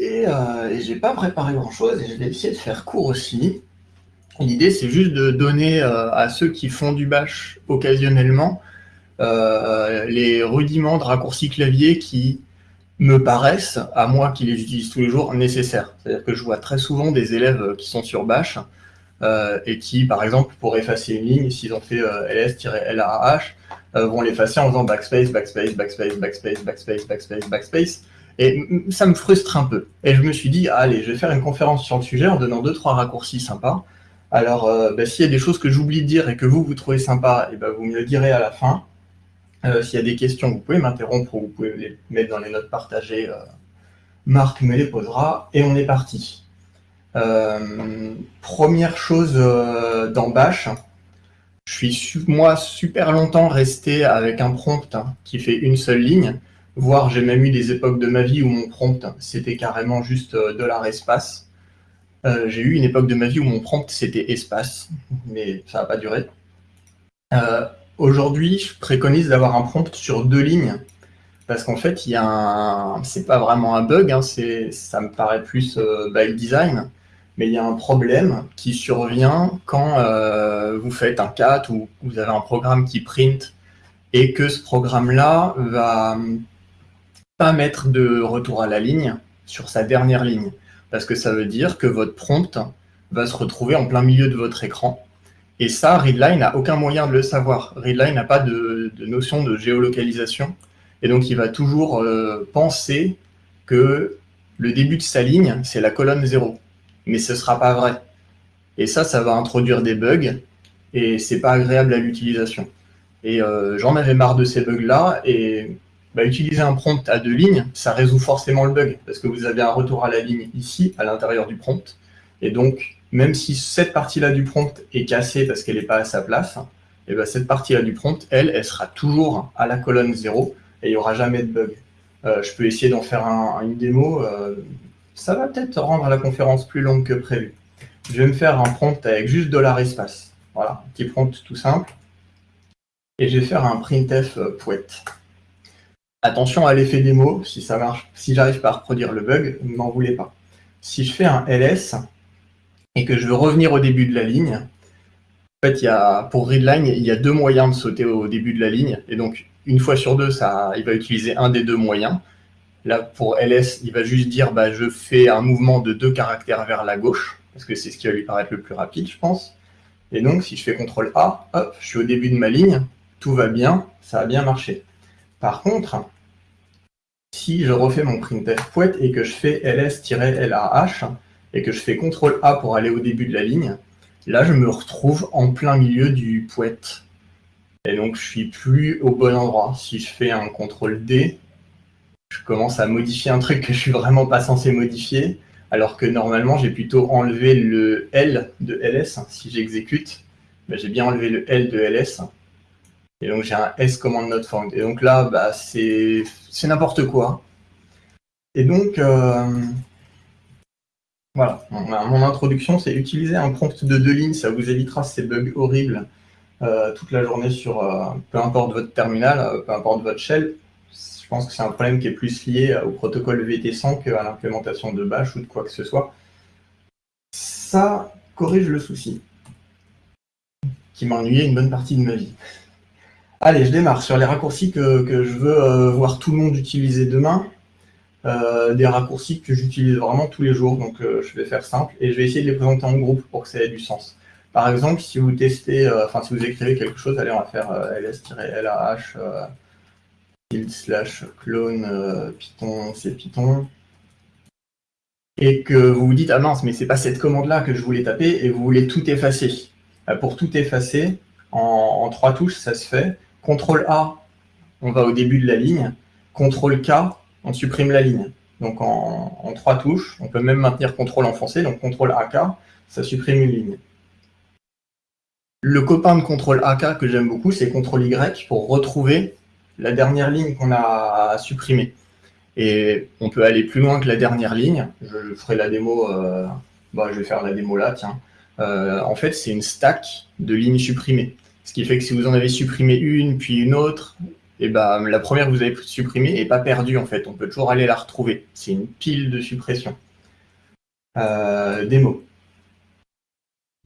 Et, euh, et j'ai pas préparé grand-chose et je vais essayer de faire court aussi. L'idée, c'est juste de donner euh, à ceux qui font du bash occasionnellement euh, les rudiments de raccourcis clavier qui me paraissent, à moi qui les utilise tous les jours, nécessaires. C'est-à-dire que je vois très souvent des élèves qui sont sur bash euh, et qui, par exemple, pour effacer une ligne, s'ils ont fait ls-larh, vont l'effacer en faisant backspace, backspace, backspace, backspace, backspace, backspace, backspace. Et ça me frustre un peu. Et je me suis dit, allez, je vais faire une conférence sur le sujet en donnant deux, trois raccourcis sympas. Alors, euh, bah, s'il y a des choses que j'oublie de dire et que vous, vous trouvez sympa, et eh ben, vous me le direz à la fin. Euh, s'il y a des questions, vous pouvez m'interrompre ou vous pouvez les mettre dans les notes partagées. Euh, Marc me les posera et on est parti. Première chose dans je suis moi super longtemps resté avec un prompt hein, qui fait une seule ligne, voire j'ai même eu des époques de ma vie où mon prompt c'était carrément juste dollar espace. Euh, j'ai eu une époque de ma vie où mon prompt c'était espace, mais ça n'a pas duré. Euh, aujourd'hui, je préconise d'avoir un prompt sur deux lignes, parce qu'en fait, il y a un... c'est pas vraiment un bug, hein, ça me paraît plus euh, by design, mais il y a un problème qui survient quand vous faites un cat ou vous avez un programme qui print et que ce programme-là va pas mettre de retour à la ligne sur sa dernière ligne parce que ça veut dire que votre prompt va se retrouver en plein milieu de votre écran. Et ça, Readline n'a aucun moyen de le savoir. Readline n'a pas de, notion de géolocalisation. Et donc, il va toujours euh, penser que le début de sa ligne, c'est la colonne 0. Mais ce ne sera pas vrai. Et ça, ça va introduire des bugs. Et c'est pas agréable à l'utilisation. Et euh, j'en avais marre de ces bugs-là. Et bah, utiliser un prompt à deux lignes, ça résout forcément le bug, parce que vous avez un retour à la ligne ici, à l'intérieur du prompt. Et donc, même si cette partie-là du prompt est cassée parce qu'elle n'est pas à sa place, et ben cette partie-là du prompt, elle, elle sera toujours à la colonne 0 et il n'y aura jamais de bug. Euh, je peux essayer d'en faire une démo. Euh, ça va peut-être rendre la conférence plus longue que prévu. Je vais me faire un prompt avec juste dollar $espace. Voilà, petit prompt tout simple. Et je vais faire un printf poète. Attention à l'effet démo, si ça marche, si j'arrive pas à reproduire le bug, ne m'en voulez pas. Si je fais un ls et que je veux revenir au début de la ligne, en fait, il y a, pour readline, il y a deux moyens de sauter au début de la ligne. Et donc, une fois sur deux, ça, il va utiliser un des deux moyens. Là, pour ls, il va juste dire bah, je fais un mouvement de deux caractères vers la gauche, parce que c'est ce qui va lui paraître le plus rapide, je pense. Et donc, si je fais CTRL A, hop, je suis au début de ma ligne, tout va bien, ça a bien marché. Par contre, si je refais mon printf poète et que je fais ls-larh et que je fais CTRL A pour aller au début de la ligne, là je me retrouve en plein milieu du poète. Et donc je suis plus au bon endroit. Si je fais un CTRL D, je commence à modifier un truc que je suis vraiment pas censé modifier, alors que normalement j'ai plutôt enlevé le L de ls. Si j'exécute, ben, j'ai bien enlevé le L de ls. Et donc j'ai un S command not found. Et donc là, bah, c'est n'importe quoi. Et donc, euh, voilà, mon, introduction, c'est utiliser un prompt de deux lignes, ça vous évitera ces bugs horribles euh, toute la journée sur euh, peu importe votre terminal, peu importe votre shell. Je pense que c'est un problème qui est plus lié au protocole VT100 qu'à l'implémentation de Bash ou de quoi que ce soit. Ça corrige le souci qui m'a ennuyé une bonne partie de ma vie. Allez, je démarre sur les raccourcis que, je veux euh, voir tout le monde utiliser demain. Euh, des raccourcis que j'utilise vraiment tous les jours, donc euh, je vais faire simple et je vais essayer de les présenter en groupe pour que ça ait du sens. Par exemple, si vous testez, enfin si vous écrivez quelque chose, allez, on va faire ls-lah slash clone python, c'est python, et que vous vous dites, ah mince, mais c'est pas cette commande-là que je voulais taper, et vous voulez tout effacer. Pour tout effacer, en trois touches, ça se fait. CTRL A, on va au début de la ligne. CTRL K, on supprime la ligne. Donc en, trois touches, on peut même maintenir CTRL enfoncé, donc CTRL AK, ça supprime une ligne. Le copain de CTRL AK que j'aime beaucoup, c'est CTRL Y pour retrouver la dernière ligne qu'on a supprimée. Et on peut aller plus loin que la dernière ligne. Je ferai la démo, euh, bah, je vais faire la démo là, tiens. Euh, en fait, c'est une stack de lignes supprimées. Ce qui fait que si vous en avez supprimé une, puis une autre, et bah, la première que vous avez supprimée n'est pas perdue en fait. On peut toujours aller la retrouver. C'est une pile de suppression. Euh, démo.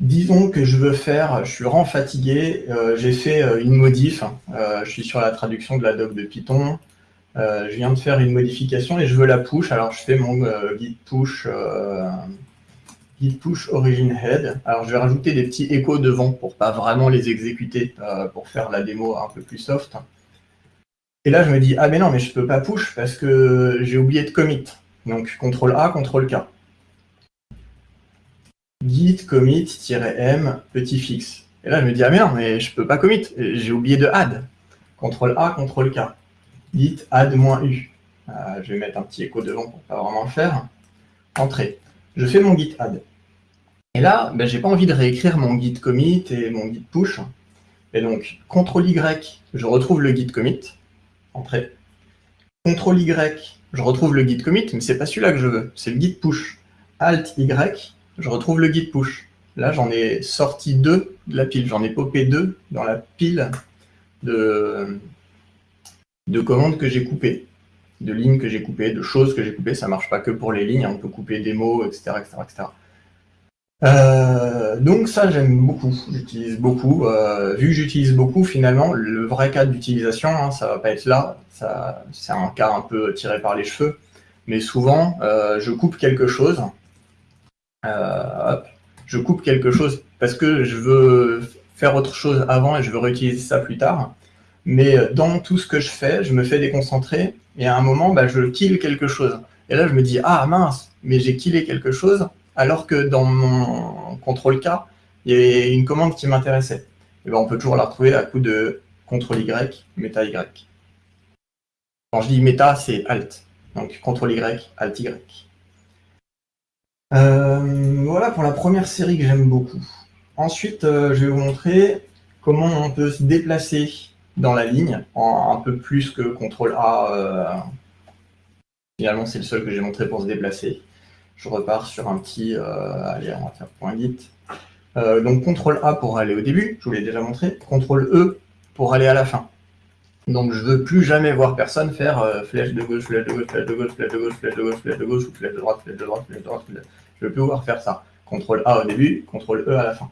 Disons que je veux faire, je suis vraiment fatigué, euh, j'ai fait euh, une modif, je suis sur la traduction de la doc de Python, je viens de faire une modification et je veux la push, alors je fais mon git push git push origin head. Alors je vais rajouter des petits échos devant pour pas vraiment les exécuter, pour faire la démo un peu plus soft. Et là, je me dis, ah mais non, mais je peux pas push parce que j'ai oublié de commit. Donc, CTRL A, CTRL K. Git commit-m petit fixe. Et là, je me dis, ah mais non, mais je peux pas commit. J'ai oublié de add. CTRL A, CTRL K. Git add-u. Euh, je vais mettre un petit écho devant pour pas vraiment le faire. Entrée. Je fais mon git add. Et là, ben, j'ai pas envie de réécrire mon git commit et mon git push. Et donc, CTRL Y, je retrouve le git commit entrée. CTRL Y, je retrouve le git commit, mais c'est pas celui-là que je veux, c'est le git push. Alt Y, je retrouve le git push. Là, j'en ai sorti deux de la pile, j'en ai popé deux dans la pile de, de commandes que j'ai coupées, de lignes que j'ai coupées, de choses que j'ai coupées. Ça marche pas que pour les lignes, on peut couper des mots, etc. etc., etc. Euh, donc ça, j'aime beaucoup, j'utilise beaucoup. Euh, vu que j'utilise beaucoup, finalement, le vrai cas d'utilisation, hein, ça va pas être là, c'est un cas un peu tiré par les cheveux, mais souvent, euh, je coupe quelque chose, je coupe quelque chose parce que je veux faire autre chose avant et je veux réutiliser ça plus tard, mais dans tout ce que je fais, je me fais déconcentrer, et à un moment, bah, je kill quelque chose. Et là, je me dis, ah mince, mais j'ai killé quelque chose, alors que dans mon contrôle K, il y avait une commande qui m'intéressait. Et ben on peut toujours la retrouver à coup de CTRL Y, méta Y. Quand je dis méta, c'est Alt. Donc CTRL Y, Alt Y. Euh, voilà pour la première série que j'aime beaucoup. Ensuite, euh, je vais vous montrer comment on peut se déplacer dans la ligne, un peu plus que CTRL A. Euh, finalement, c'est le seul que j'ai montré pour se déplacer je repars sur un petit, euh, allez, on va faire point git. Euh, donc CTRL A pour aller au début, je vous l'ai déjà montré, CTRL E pour aller à la fin. Donc je ne veux plus jamais voir personne faire euh, flèche de gauche, flèche de gauche, flèche de gauche, flèche de gauche, flèche de gauche, flèche de gauche, ou flèche de droite, flèche de droite, flèche de droite. Je veux plus voir faire ça. CTRL A au début, CTRL E à la fin.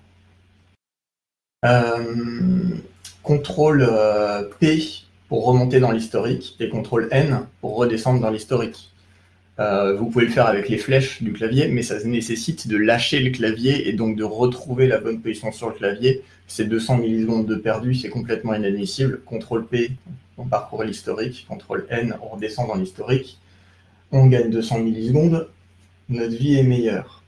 CTRL P pour remonter dans l'historique et CTRL N pour redescendre dans l'historique. Euh, vous pouvez le faire avec les flèches du clavier, mais ça nécessite de lâcher le clavier et donc de retrouver la bonne position sur le clavier. C'est 200 millisecondes de perdu, c'est complètement inadmissible. CTRL P, on parcourt l'historique. CTRL N, on redescend dans l'historique. On gagne 200 millisecondes. Notre vie est meilleure.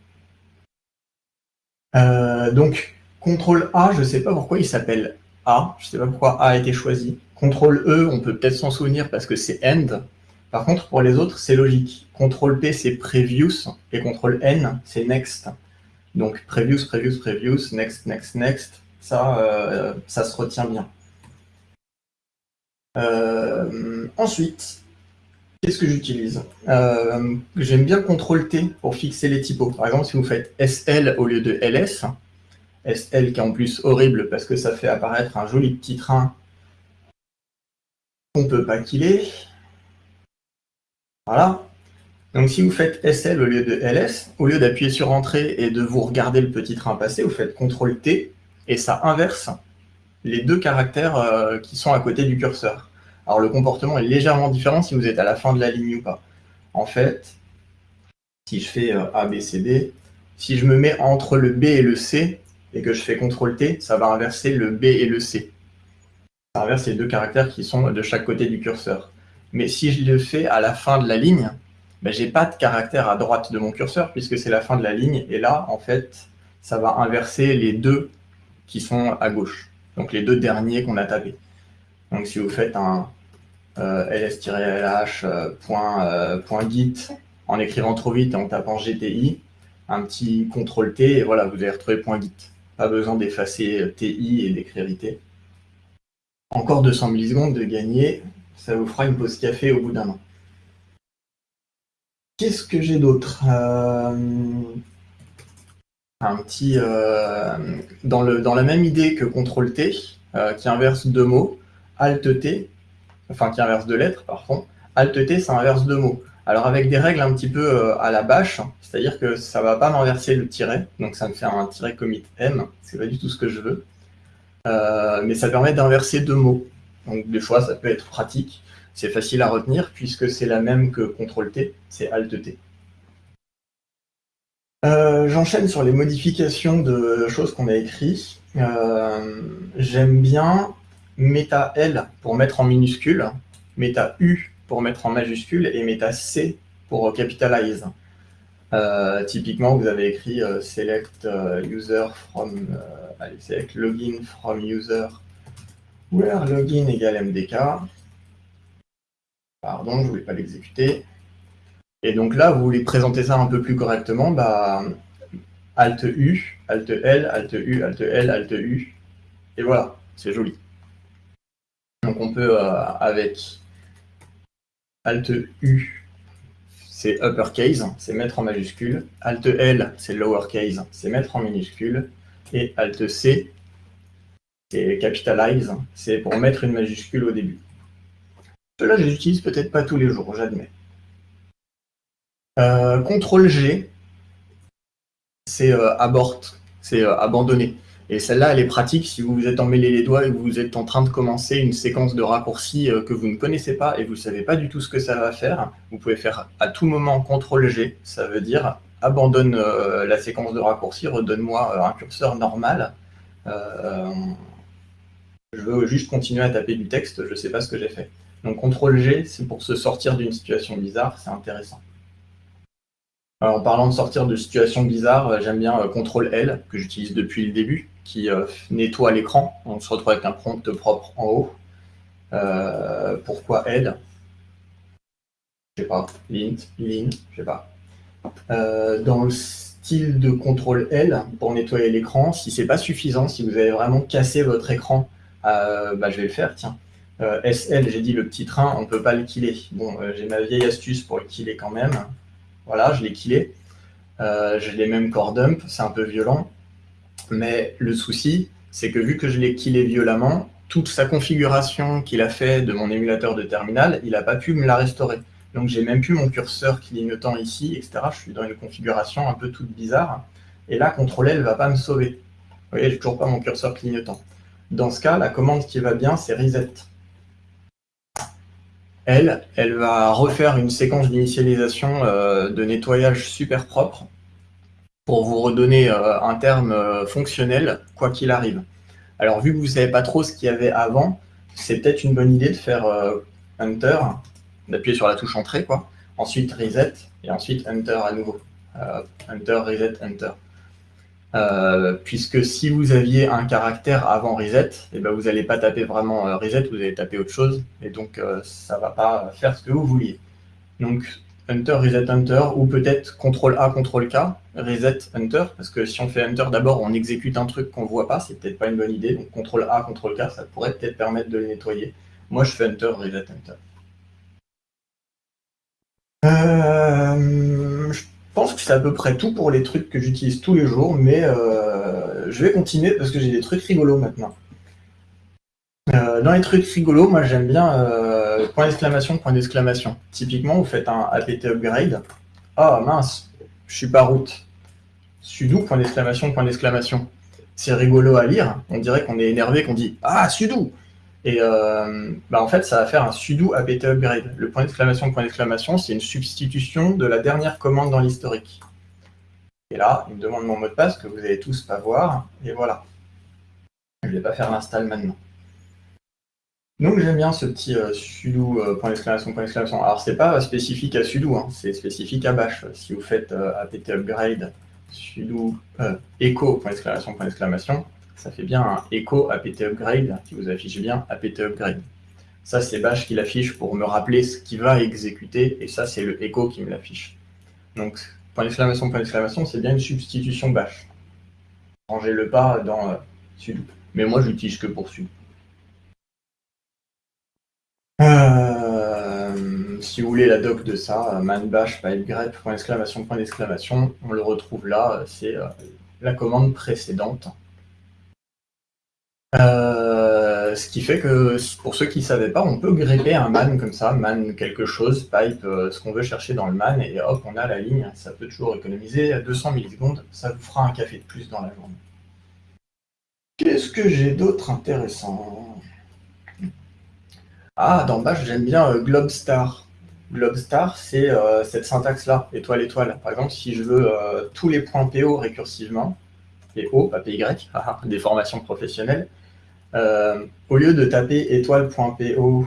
Euh, donc, CTRL A, je ne sais pas pourquoi il s'appelle A. Je ne sais pas pourquoi A a été choisi. CTRL E, on peut peut-être s'en souvenir parce que c'est End. Par contre, pour les autres, c'est logique. CTRL P, c'est Previous, et CTRL N, c'est Next. Donc, Previous, Previous, Previous, Next, Next, Next, ça, euh, ça se retient bien. Euh, ensuite, qu'est-ce que j'utilise? Euh, J'aime bien CTRL T pour fixer les typos. Par exemple, si vous faites SL au lieu de LS, SL qui est en plus horrible parce que ça fait apparaître un joli petit train qu'on ne peut pas killer. Voilà. Donc si vous faites SL au lieu de LS, au lieu d'appuyer sur Entrée et de vous regarder le petit train passer, vous faites CTRL T et ça inverse les deux caractères euh, qui sont à côté du curseur. Alors le comportement est légèrement différent si vous êtes à la fin de la ligne ou pas. En fait, si je fais euh, A, si je me mets entre le B et le C et que je fais CTRL T, ça va inverser le B et le C. Ça inverse les deux caractères qui sont de chaque côté du curseur. Mais si je le fais à la fin de la ligne, ben, je n'ai pas de caractère à droite de mon curseur puisque c'est la fin de la ligne. Et là, en fait, ça va inverser les deux qui sont à gauche. Donc les deux derniers qu'on a tapés. Donc si vous faites un euh, ls-lh euh, euh, en écrivant trop vite et en tapant GTI, un petit CTRL-T, et voilà, vous allez retrouver .git. Pas besoin d'effacer TI et d'écrire IT. Encore 200 millisecondes de gagner ça vous fera une pause café au bout d'un an. Qu'est-ce que j'ai d'autre euh, Un petit... Euh, dans, le, dans la même idée que CTRL-T, euh, qui inverse deux mots, Alt-T, enfin qui inverse deux lettres, par contre. Alt-T, ça inverse deux mots. Alors avec des règles un petit peu à la bâche, c'est-à-dire que ça ne va pas m'inverser le tiret, donc ça me fait un tiret commit M, c'est pas du tout ce que je veux. Mais ça permet d'inverser deux mots. Donc des fois, ça peut être pratique. C'est facile à retenir puisque c'est la même que CTRL-T, c'est Alt-T. Euh, j'enchaîne sur les modifications de choses qu'on a écrites. J'aime bien méta L pour mettre en minuscule, méta U pour mettre en majuscule et méta C pour capitalize. Euh, typiquement, vous avez écrit euh, select euh, user from, allez, select login from user where login égale mdk. Pardon, je ne voulais pas l'exécuter. Et donc là, vous voulez présenter ça un peu plus correctement, bah, Alt U, Alt L, Alt U, Alt L, Alt U. Et voilà, c'est joli. Donc on peut, avec Alt U, c'est uppercase, c'est mettre en majuscule. Alt L, c'est lowercase, c'est mettre en minuscule. Et Alt C, c'est capitalize, c'est pour mettre une majuscule au début. Cela, je les utilise peut-être pas tous les jours, j'admets. Euh, CTRL G, c'est euh, abort, c'est euh, abandonner. Et celle-là, elle est pratique si vous vous êtes emmêlé les doigts et que vous êtes en train de commencer une séquence de raccourcis euh, que vous ne connaissez pas et vous ne savez pas du tout ce que ça va faire. Vous pouvez faire à tout moment CTRL-G, ça veut dire abandonne euh, la séquence de raccourcis, redonne-moi un curseur normal. Je veux juste continuer à taper du texte, je ne sais pas ce que j'ai fait. Donc CTRL-G, c'est pour se sortir d'une situation bizarre, c'est intéressant. en parlant de sortir de situations bizarres, j'aime bien CTRL-L, que j'utilise depuis le début qui euh, nettoie l'écran. On se retrouve avec un prompt propre en haut. Euh, pourquoi L? Je sais pas. Lint, lin, je sais pas. Euh, dans le style de contrôle L pour nettoyer l'écran, si c'est pas suffisant, si vous avez vraiment cassé votre écran, bah, je vais le faire, tiens. SL, j'ai dit le petit train, on peut pas le killer. Bon, j'ai ma vieille astuce pour le killer quand même. Voilà, je l'ai killé. je l'ai même core dump, c'est un peu violent. Mais le souci, c'est que vu que je l'ai killé violemment, toute sa configuration qu'il a fait de mon émulateur de terminal, il n'a pas pu me la restaurer. Donc j'ai même plus mon curseur clignotant ici, etc. Je suis dans une configuration un peu toute bizarre. Et là, CTRL L ne va pas me sauver. Vous voyez, j'ai toujours pas mon curseur clignotant. Dans ce cas, la commande qui va bien, c'est reset. Elle, elle va refaire une séquence d'initialisation euh, de nettoyage super propre pour vous redonner euh, un terme euh, fonctionnel, quoi qu'il arrive. Alors, vu que vous ne savez pas trop ce qu'il y avait avant, c'est peut-être une bonne idée de faire Enter, d'appuyer sur la touche Entrée, quoi. Ensuite Reset, et ensuite Enter à nouveau. enter, Reset, Enter. Puisque si vous aviez un caractère avant Reset, et eh ben vous n'allez pas taper vraiment Reset, vous allez taper autre chose, et donc ça ne va pas faire ce que vous vouliez. Donc Enter, Reset, Enter, ou peut-être CTRL A, CTRL K, Reset, Enter, parce que si on fait Enter d'abord, on exécute un truc qu'on ne voit pas, c'est peut-être pas une bonne idée, donc CTRL A, CTRL K, ça pourrait peut-être permettre de le nettoyer. Moi, je fais Enter, Reset. Euh, je pense que c'est à peu près tout pour les trucs que j'utilise tous les jours, mais euh, je vais continuer parce que j'ai des trucs rigolos maintenant. Euh, dans les trucs rigolos, moi j'aime bien euh, point d'exclamation, point d'exclamation. Typiquement, vous faites un apt upgrade. Ah mince, je suis pas route. Sudo, point d'exclamation, point d'exclamation. C'est rigolo à lire. On dirait qu'on est énervé, qu'on dit Ah, sudo Et euh, bah, en fait, ça va faire un sudo apt upgrade. Le point d'exclamation, point d'exclamation, c'est une substitution de la dernière commande dans l'historique. Et là, il me demande mon mot de passe que vous allez tous pas voir. Et voilà. Je vais pas faire l'install maintenant. Donc j'aime bien ce petit euh, sudo euh, point d'exclamation point d'exclamation. Alors c'est pas spécifique à sudo, hein, c'est spécifique à bash. Si vous faites apt upgrade sudo echo point d'exclamation point d'exclamation, ça fait bien un echo apt upgrade qui vous affiche bien apt upgrade. Ça c'est bash qui l'affiche pour me rappeler ce qui va exécuter et ça c'est le echo qui me l'affiche. Donc point d'exclamation point d'exclamation c'est bien une substitution bash. Rangez le pas dans sudo. Mais moi j'utilise que pour sudo. Euh, si vous voulez la doc de ça, man bash grep point d'exclamation point d'exclamation, on le retrouve là, c'est euh, la commande précédente. Euh, ce qui fait que, pour ceux qui ne savaient pas, on peut grepper un man comme ça, man quelque chose, pipe, ce qu'on veut chercher dans le man, et hop, on a la ligne. Ça peut toujours économiser à 200 millisecondes. Ça vous fera un café de plus dans la journée. Qu'est-ce que j'ai d'autre intéressant? Ah, dans Bash, j'aime bien euh, Globstar. Globstar, c'est euh, cette syntaxe-là, étoile, étoile. Par exemple, si je veux euh, tous les points PO récursivement, et O, pas PY, des formations professionnelles, au lieu de taper étoile.po,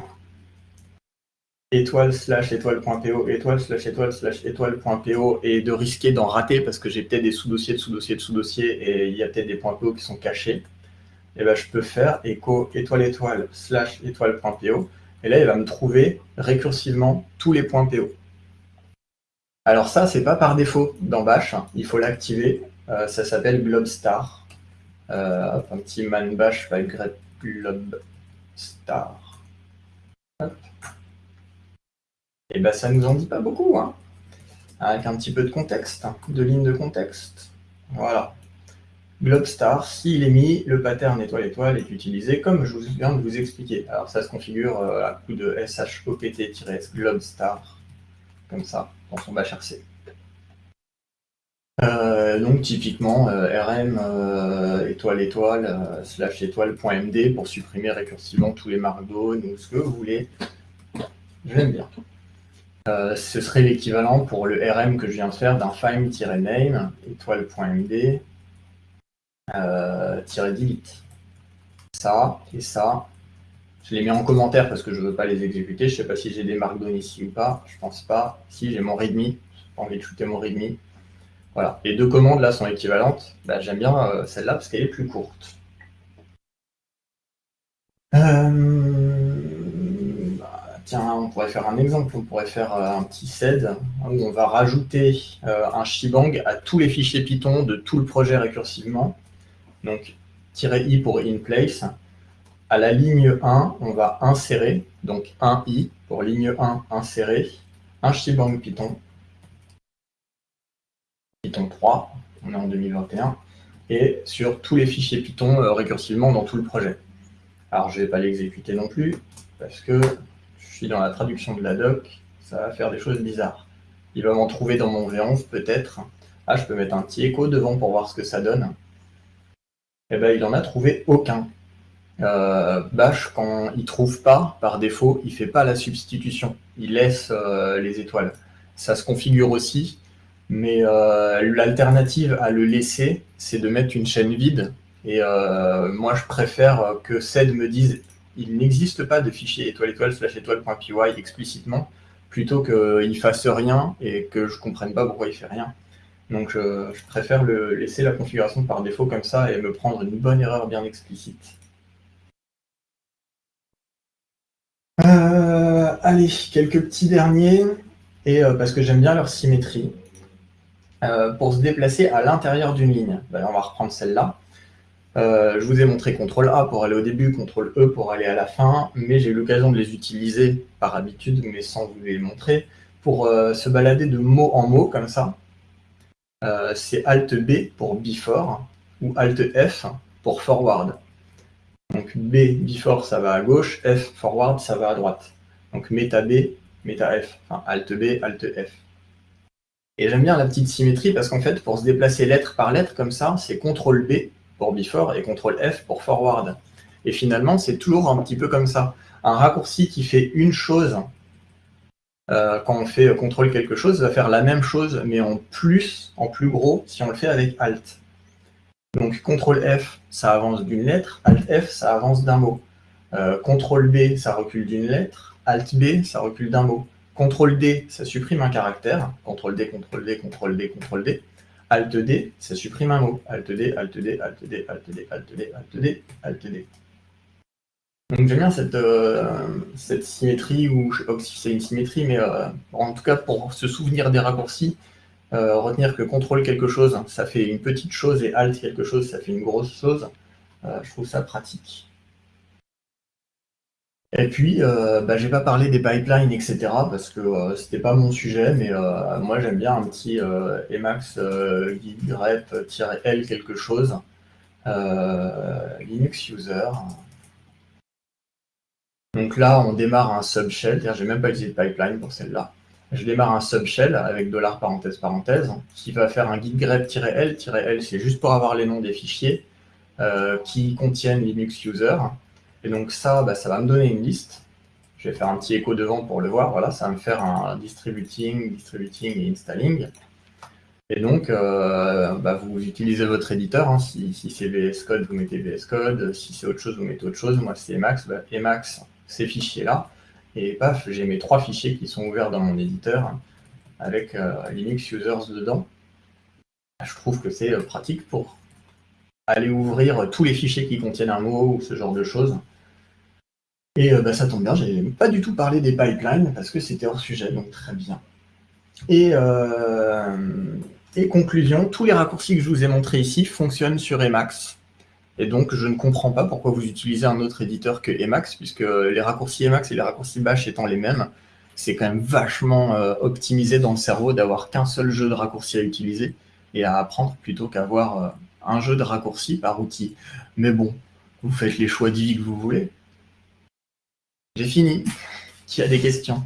étoile slash étoile.po, étoile slash étoile slash étoile.po, et de risquer d'en rater parce que j'ai peut-être des sous-dossiers de sous-dossiers de sous-dossiers et il y a peut-être des points PO qui sont cachés, eh ben, je peux faire echo étoile étoile slash étoile.po et là il va me trouver récursivement tous les points PO. Alors ça, c'est pas par défaut dans Bash, hein. il faut l'activer, euh, ça s'appelle Globstar. Euh, un petit man bash va grep Globstar. Et ben ça nous en dit pas beaucoup, hein. avec un petit peu de contexte, hein, de ligne de contexte. Voilà. Globstar, s'il est mis, le pattern étoile-étoile est utilisé comme je viens de vous expliquer. Alors ça se configure euh, à coup de shopt-globstar, comme ça, dans son bash RC. Euh, donc typiquement euh, rm étoile étoile slash étoile.md pour supprimer récursivement tous les markdown ou ce que vous voulez. J'aime bien. ce serait l'équivalent pour le rm que je viens de faire d'un find-name étoile.md euh, delete. Ça et ça. Je les mets en commentaire parce que je ne veux pas les exécuter. Je ne sais pas si j'ai des markdown ici ou pas. Je pense pas. Si j'ai mon readme, j'ai envie de shooter mon readme. Voilà. Les deux commandes là sont équivalentes. Bah, j'aime bien euh, celle-là parce qu'elle est plus courte. Euh, bah, tiens, on pourrait faire un exemple. On pourrait faire euh, un petit sed où on va rajouter un shebang à tous les fichiers Python de tout le projet récursivement. Donc, "-i" pour in place. À la ligne 1, on va insérer, donc 1i pour ligne 1, insérer, un shebang Python, Python 3, on est en 2021, et sur tous les fichiers Python euh, récursivement dans tout le projet. Alors, je ne vais pas l'exécuter non plus, parce que je suis dans la traduction de la doc, ça va faire des choses bizarres. Il va m'en trouver dans mon V11 peut-être. Ah, je peux mettre un petit écho devant pour voir ce que ça donne eh ben, il n'en a trouvé aucun. Euh, Bash, quand il trouve pas, par défaut, il fait pas la substitution. Il laisse euh, les étoiles. Ça se configure aussi, mais euh, l'alternative à le laisser, c'est de mettre une chaîne vide. Et moi, je préfère que SED me dise il n'existe pas de fichier étoile étoile slash étoile.py explicitement, plutôt qu'il fasse rien et que je comprenne pas pourquoi il fait rien. Donc je, préfère laisser la configuration par défaut comme ça et me prendre une bonne erreur bien explicite. Euh, allez, quelques petits derniers, et euh, parce que j'aime bien leur symétrie. Euh, pour se déplacer à l'intérieur d'une ligne, ben, on va reprendre celle-là. je vous ai montré CTRL A pour aller au début, CTRL E pour aller à la fin, mais j'ai eu l'occasion de les utiliser par habitude, mais sans vous les montrer, pour se balader de mot en mot comme ça. Euh, c'est Alt B pour before ou Alt F pour forward. Donc B, before, ça va à gauche, F, forward, ça va à droite. Donc Meta B, Meta F, enfin Alt B, Alt F. Et j'aime bien la petite symétrie parce qu'en fait, pour se déplacer lettre par lettre comme ça, c'est CTRL B pour before et CTRL F pour forward. Et finalement, c'est toujours un petit peu comme ça. Un raccourci qui fait une chose euh, quand on fait contrôle quelque chose, va faire la même chose, mais en plus, en plus gros, si on le fait avec Alt. Donc CTRL F, ça avance d'une lettre, Alt F, ça avance d'un mot. Euh, CTRL B, ça recule d'une lettre, Alt B, ça recule d'un mot. CTRL D, ça supprime un caractère, CTRL D, CTRL D, CTRL D, CTRL D. Alt D, ça supprime un mot. Alt D, Alt D, Alt D, Alt D, Alt D, Alt D, Alt D. Donc j'aime bien cette, euh, symétrie, ou je ne sais pas si c'est une symétrie, mais euh, en tout cas pour se souvenir des raccourcis, euh, retenir que contrôle quelque chose, ça fait une petite chose, et alt quelque chose, ça fait une grosse chose. je trouve ça pratique. Et puis, bah, j'ai pas parlé des pipelines, etc., parce que c'était pas mon sujet, mais moi j'aime bien un petit Emacs guide grep-l quelque chose, Linux user, Donc là, on démarre un subshell, je n'ai même pas utilisé de pipeline pour celle-là. Je démarre un subshell avec dollar parenthèse parenthèse qui va faire un git grep-l. -l, c'est juste pour avoir les noms des fichiers euh, qui contiennent Linux user. Et donc ça, bah, ça va me donner une liste. Je vais faire un petit écho devant pour le voir. Voilà, ça va me faire un distributing, distributing et installing. Et donc, euh, bah, vous utilisez votre éditeur. Hein. Si, c'est VS Code, vous mettez VS Code. Si c'est autre chose, vous mettez autre chose. Moi, c'est Emacs. Bah, Emacs, ces fichiers-là. Et paf, j'ai mes trois fichiers qui sont ouverts dans mon éditeur avec euh, Linux Users dedans. Je trouve que c'est euh, pratique pour aller ouvrir tous les fichiers qui contiennent un mot ou ce genre de choses. Et bah, ça tombe bien, j'ai pas du tout parlé des pipelines parce que c'était hors sujet, donc très bien. Et, et conclusion, tous les raccourcis que je vous ai montrés ici fonctionnent sur Emacs. Et donc, je ne comprends pas pourquoi vous utilisez un autre éditeur que Emacs, puisque les raccourcis Emacs et les raccourcis Bash étant les mêmes, c'est quand même vachement euh, optimisé dans le cerveau d'avoir qu'un seul jeu de raccourcis à utiliser et à apprendre plutôt qu'avoir euh, un jeu de raccourcis par outil. Mais bon, vous faites les choix de vie que vous voulez. J'ai fini. Qui a des questions?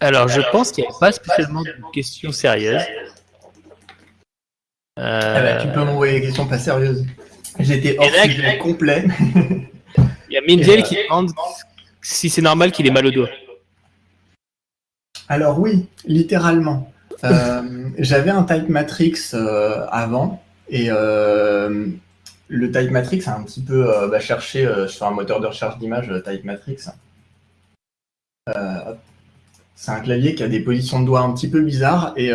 Alors, je pense qu'il n'y a pas spécialement de questions sérieuses. Ah bah, tu peux m'envoyer des questions pas sérieuses. J'étais hors sujet complet. Il y a Mindiel qui demande si c'est normal qu'il ait mal au doigt. Alors oui, littéralement. Euh, j'avais un type matrix euh, avant et euh, le type matrix a un petit peu bah, cherché sur un moteur de recherche d'image type matrix. C'est un clavier qui a des positions de doigts un petit peu bizarres et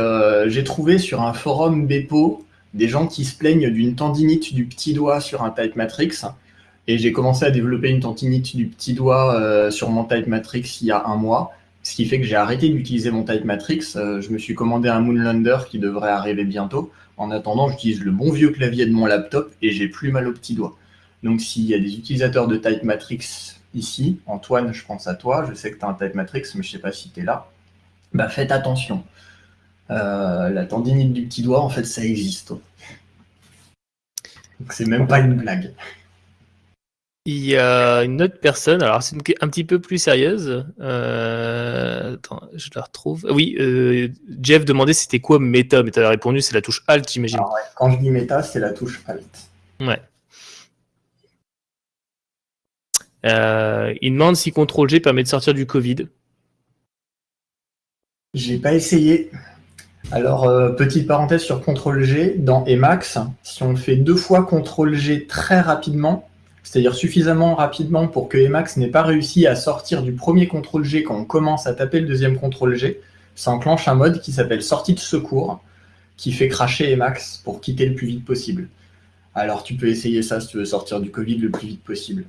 j'ai trouvé sur un forum Bepo des gens qui se plaignent d'une tendinite du petit doigt sur un Type Matrix et j'ai commencé à développer une tendinite du petit doigt sur mon Type Matrix il y a un mois, ce qui fait que j'ai arrêté d'utiliser mon Type Matrix. Euh, je me suis commandé un Moonlander qui devrait arriver bientôt. En attendant, j'utilise le bon vieux clavier de mon laptop et j'ai plus mal au petit doigt. Donc s'il y a des utilisateurs de Type Matrix ici, Antoine, je pense à toi, je sais que tu as un Type Matrix, mais je ne sais pas si tu es là, bah, faites attention. Euh, la tendinite du petit doigt, en fait, ça existe. Donc c'est même pas une blague. Il y a une autre personne, alors c'est un petit peu plus sérieuse. Euh, attends, je la retrouve. Oui, euh, Jeff demandait c'était quoi méta, mais tu as répondu c'est la touche Alt, j'imagine. Quand je dis méta, c'est la touche Alt. Ouais. Euh, il demande si CTRL-G permet de sortir du Covid. J'ai pas essayé. Alors, petite parenthèse sur CTRL-G, dans Emacs, si on fait deux fois CTRL-G très rapidement, c'est-à-dire suffisamment rapidement pour que Emacs n'ait pas réussi à sortir du premier CTRL-G quand on commence à taper le deuxième CTRL-G, ça enclenche un mode qui s'appelle sortie de secours, qui fait cracher Emacs pour quitter le plus vite possible. Alors, tu peux essayer ça si tu veux sortir du Covid le plus vite possible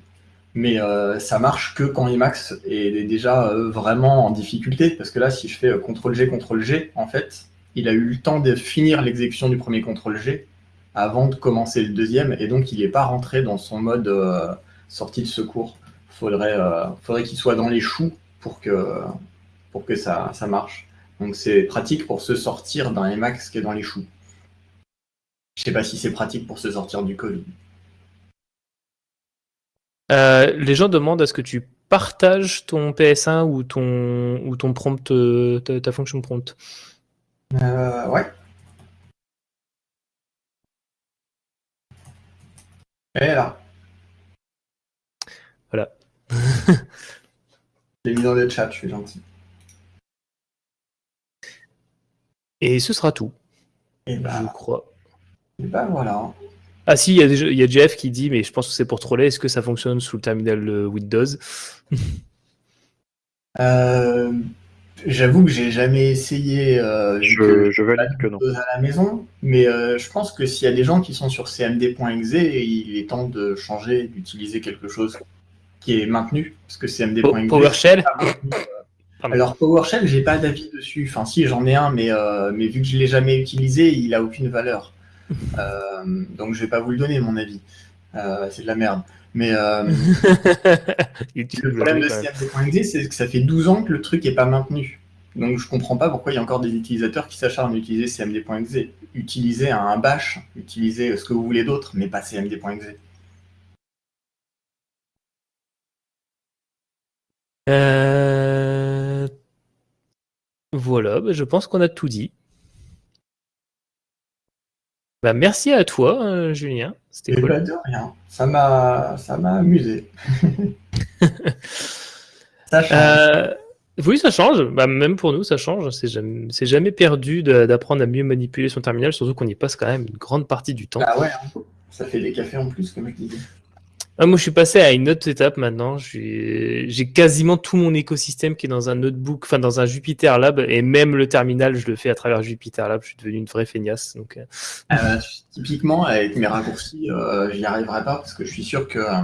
mais euh, ça marche que quand Emacs est déjà euh, vraiment en difficulté, parce que là, si je fais euh, CTRL-G, CTRL-G, en fait, il a eu le temps de finir l'exécution du premier CTRL-G avant de commencer le deuxième, et donc il n'est pas rentré dans son mode sortie de secours. Il faudrait, faudrait qu'il soit dans les choux pour que, pour que ça, ça marche. Donc c'est pratique pour se sortir d'un Emacs qui est dans les choux. Je ne sais pas si c'est pratique pour se sortir du Covid. Euh, les gens demandent est-ce que tu partages ton PS1 ou ton, ou ton prompt, euh, ta, fonction prompt? Euh, Ouais. Elle est là. Voilà. J'ai mis dans le chat, je suis gentil. Et ce sera tout. Et bah, je crois. Et bah voilà. Ah si, il y, a Jeff qui dit, mais je pense que c'est pour troller, est-ce que ça fonctionne sous le terminal Windows? Euh, J'avoue que j'ai jamais essayé euh, je, valide que non. à la maison, mais je pense que s'il y a des gens qui sont sur cmd.exe, il est temps de changer, d'utiliser quelque chose qui est maintenu, parce que cmd.exe... PowerShell alors PowerShell, j'ai pas d'avis dessus. Enfin, si j'en ai un, mais, mais vu que je l'ai jamais utilisé, il a aucune valeur. Euh, donc je vais pas vous le donner mon avis. Euh, c'est de la merde. Mais euh, le problème de CMD.exe, c'est que ça fait 12 ans que le truc est pas maintenu. Donc je comprends pas pourquoi il y a encore des utilisateurs qui s'acharnent à utiliser cmd.exe. Utilisez un bash, utilisez ce que vous voulez d'autre, mais pas cmd.exe. Euh, Voilà, bah, je pense qu'on a tout dit. Bah, merci à toi, euh, Julien. C'était cool. pas de rien. Ça m'a, ça m'a amusé. ça change. Euh, oui, ça change. Bah, même pour nous, ça change. C'est jamais, perdu d'apprendre à mieux manipuler son terminal, surtout qu'on y passe quand même une grande partie du temps. Ah ouais, hein. ça fait des cafés en plus, comme je disais. Ah, moi, je suis passé à une autre étape maintenant. J'ai quasiment tout mon écosystème qui est dans un notebook, enfin dans un Jupyter Lab, et même le terminal, je le fais à travers Jupyter Lab. Je suis devenu une vraie feignasse. Donc, euh, Euh, typiquement, avec mes raccourcis, euh, j'y arriverai pas parce que je suis sûr que euh,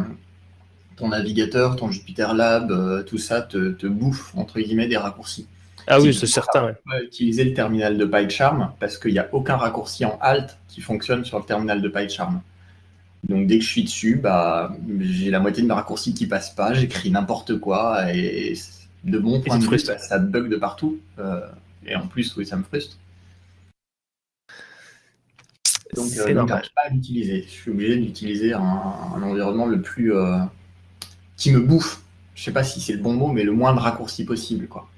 ton navigateur, ton Jupyter Lab, tout ça te, te bouffe, entre guillemets, des raccourcis. Ah oui, c'est certain. ouais. pas utiliser le terminal de PyCharm parce qu'il n'y a aucun raccourci en Alt qui fonctionne sur le terminal de PyCharm. Donc dès que je suis dessus, bah, j'ai la moitié de mes raccourcis qui passent pas, j'écris n'importe quoi et de bon point de vue, bah, ça bug de partout. Euh, et en plus, oui, ça me frustre. Donc, euh, donc, pas à l'utiliser. Je suis obligé d'utiliser un, un environnement le plus euh, qui me bouffe. Je sais pas si c'est le bon mot, mais le moins de raccourcis possible, quoi.